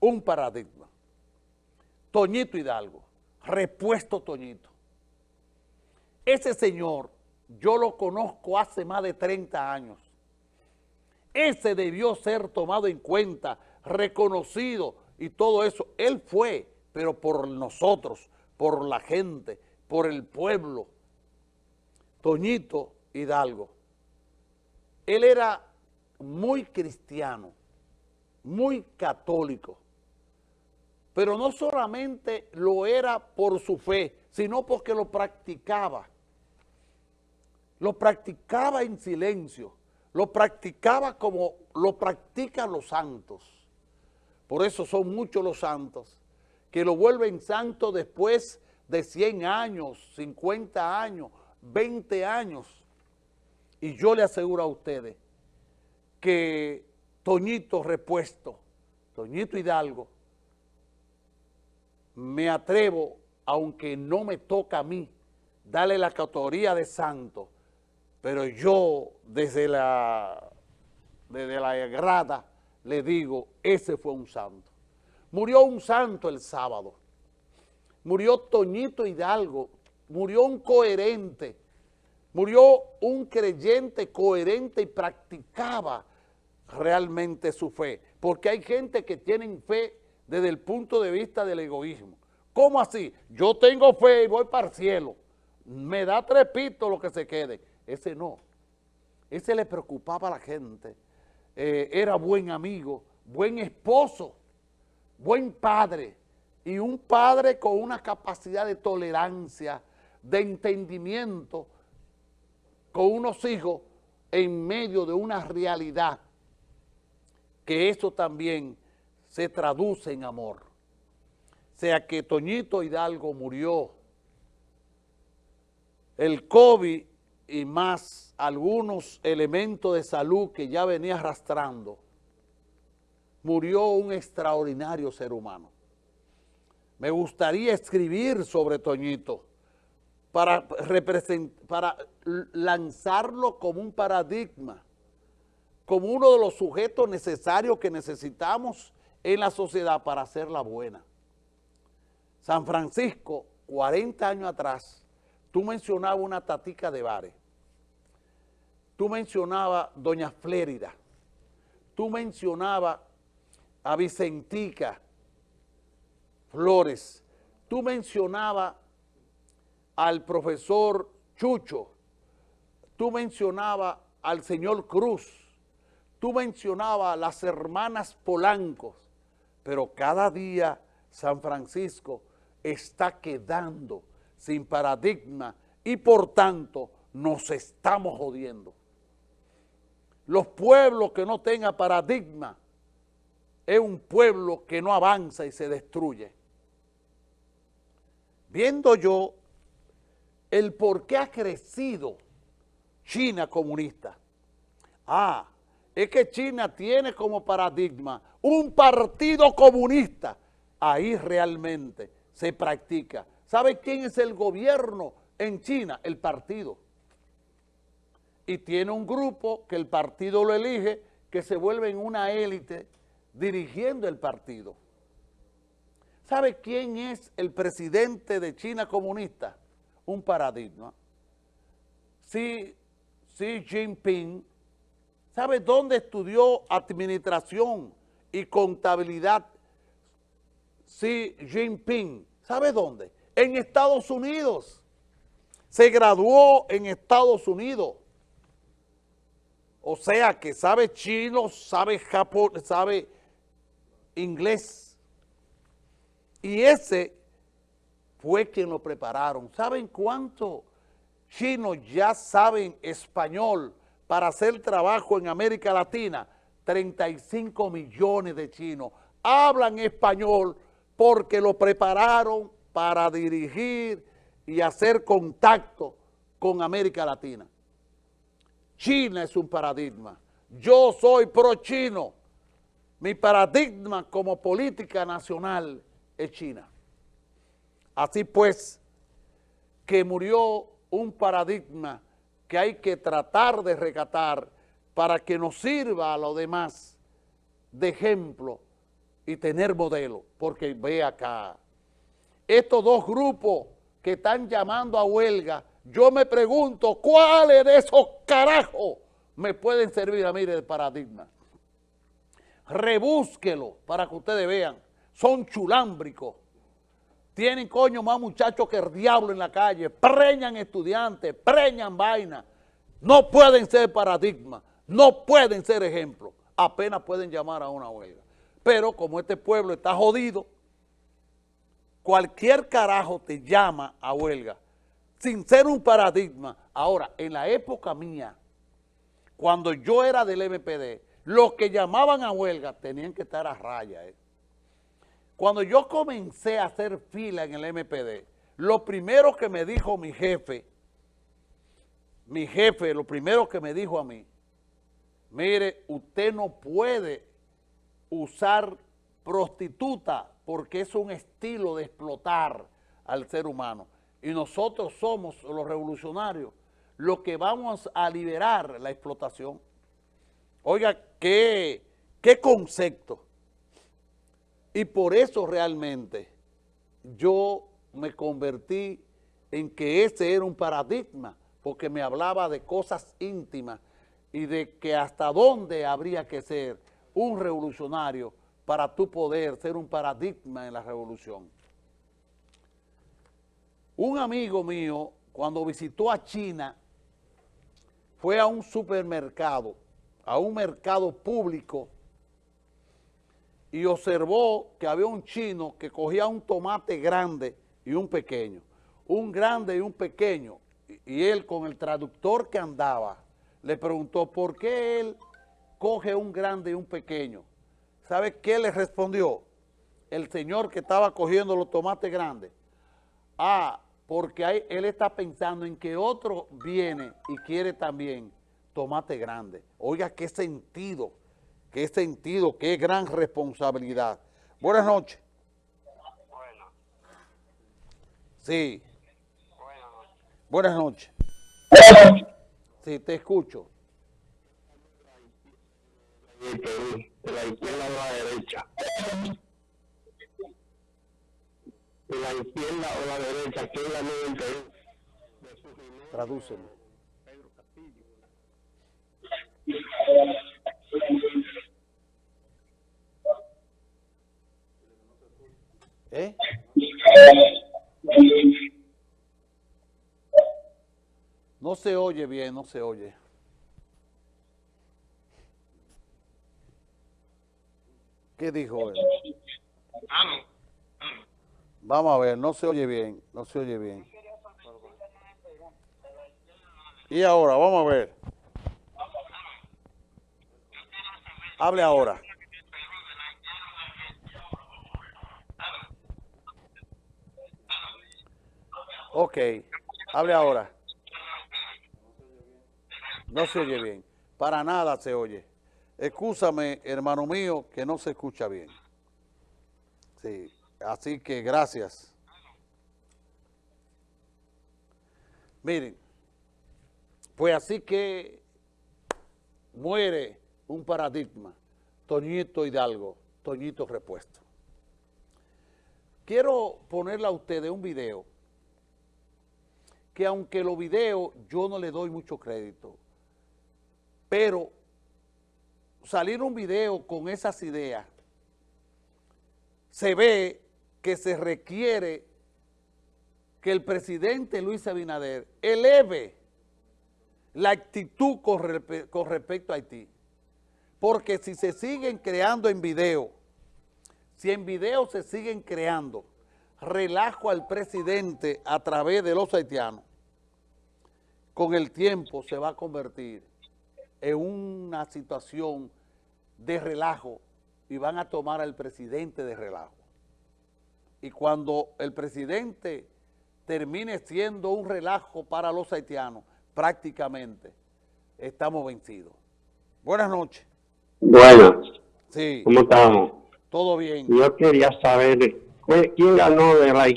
un paradigma. Toñito Hidalgo, repuesto Toñito. Ese señor, yo lo conozco hace más de 30 años. Ese debió ser tomado en cuenta, reconocido y todo eso. Él fue, pero por nosotros, por la gente, por el pueblo. Toñito Hidalgo. Él era muy cristiano, muy católico, pero no solamente lo era por su fe, sino porque lo practicaba. Lo practicaba en silencio, lo practicaba como lo practican los santos. Por eso son muchos los santos que lo vuelven santo después de 100 años, 50 años, 20 años. Y yo le aseguro a ustedes que Toñito Repuesto, Toñito Hidalgo, me atrevo, aunque no me toca a mí, darle la categoría de santo, pero yo desde la, desde la grada le digo, ese fue un santo. Murió un santo el sábado, murió Toñito Hidalgo, murió un coherente, murió un creyente coherente y practicaba realmente su fe, porque hay gente que tiene fe desde el punto de vista del egoísmo. ¿Cómo así? Yo tengo fe y voy para el cielo. Me da trepito lo que se quede. Ese no. Ese le preocupaba a la gente. Eh, era buen amigo, buen esposo, buen padre y un padre con una capacidad de tolerancia, de entendimiento con unos hijos en medio de una realidad que eso también se traduce en amor. O sea que Toñito Hidalgo murió, el COVID y más algunos elementos de salud que ya venía arrastrando, murió un extraordinario ser humano. Me gustaría escribir sobre Toñito para, para lanzarlo como un paradigma como uno de los sujetos necesarios que necesitamos en la sociedad para hacerla buena. San Francisco, 40 años atrás, tú mencionabas una tatica de bares, tú mencionabas Doña Flérida, tú mencionabas a Vicentica Flores, tú mencionabas al profesor Chucho, tú mencionabas al señor Cruz, Tú mencionabas las hermanas Polancos, pero cada día San Francisco está quedando sin paradigma y por tanto nos estamos jodiendo. Los pueblos que no tengan paradigma es un pueblo que no avanza y se destruye. Viendo yo el por qué ha crecido China comunista. Ah, es que China tiene como paradigma un partido comunista. Ahí realmente se practica. ¿Sabe quién es el gobierno en China? El partido. Y tiene un grupo que el partido lo elige, que se vuelve en una élite dirigiendo el partido. ¿Sabe quién es el presidente de China comunista? Un paradigma. Xi, Xi Jinping ¿Sabe dónde estudió administración y contabilidad Xi Jinping? ¿Sabe dónde? En Estados Unidos. Se graduó en Estados Unidos. O sea que sabe chino, sabe japonés, sabe inglés. Y ese fue quien lo prepararon. ¿Saben cuántos chinos ya saben español? Para hacer trabajo en América Latina, 35 millones de chinos hablan español porque lo prepararon para dirigir y hacer contacto con América Latina. China es un paradigma. Yo soy pro-chino. Mi paradigma como política nacional es China. Así pues, que murió un paradigma que hay que tratar de recatar para que nos sirva a los demás de ejemplo y tener modelo, porque ve acá, estos dos grupos que están llamando a huelga, yo me pregunto, ¿cuáles de esos carajos me pueden servir a mí de paradigma? Rebúsquelo para que ustedes vean, son chulámbricos, tienen coño más muchachos que el diablo en la calle, preñan estudiantes, preñan vainas, no pueden ser paradigma, no pueden ser ejemplo, apenas pueden llamar a una huelga. Pero como este pueblo está jodido, cualquier carajo te llama a huelga, sin ser un paradigma. Ahora, en la época mía, cuando yo era del MPD, los que llamaban a huelga tenían que estar a raya. ¿eh? Cuando yo comencé a hacer fila en el MPD, lo primero que me dijo mi jefe, mi jefe, lo primero que me dijo a mí, mire, usted no puede usar prostituta porque es un estilo de explotar al ser humano. Y nosotros somos los revolucionarios los que vamos a liberar la explotación. Oiga, qué, qué concepto. Y por eso realmente yo me convertí en que ese era un paradigma, porque me hablaba de cosas íntimas y de que hasta dónde habría que ser un revolucionario para tú poder ser un paradigma en la revolución. Un amigo mío, cuando visitó a China, fue a un supermercado, a un mercado público, y observó que había un chino que cogía un tomate grande y un pequeño, un grande y un pequeño, y él con el traductor que andaba, le preguntó por qué él coge un grande y un pequeño. ¿Sabe qué le respondió? El señor que estaba cogiendo los tomates grandes. Ah, porque él está pensando en que otro viene y quiere también tomate grande. Oiga, qué sentido, qué sentido, qué gran responsabilidad. Buenas noches. Buenas. Sí. Buenas noches. Buenas noches. Sí, te escucho. De la izquierda a la derecha. De la izquierda o la derecha, que es la 91. Tradúceme. No se oye bien, no se oye. ¿Qué dijo él? Vamos a ver, no se oye bien, no se oye bien. Y ahora, vamos a ver. Hable ahora. Ok, hable ahora. No se oye bien. Para nada se oye. Excúsame, hermano mío, que no se escucha bien. Sí, así que gracias. Miren, pues así que muere un paradigma, Toñito Hidalgo, Toñito Repuesto. Quiero ponerle a ustedes un video, que aunque los videos yo no le doy mucho crédito, pero salir un video con esas ideas, se ve que se requiere que el presidente Luis Abinader eleve la actitud con, con respecto a Haití. Porque si se siguen creando en video, si en video se siguen creando relajo al presidente a través de los haitianos, con el tiempo se va a convertir en una situación de relajo y van a tomar al presidente de relajo. Y cuando el presidente termine siendo un relajo para los haitianos, prácticamente estamos vencidos. Buenas noches. Buenas. Sí. ¿Cómo estamos? Todo bien. Yo quería saber quién ganó de la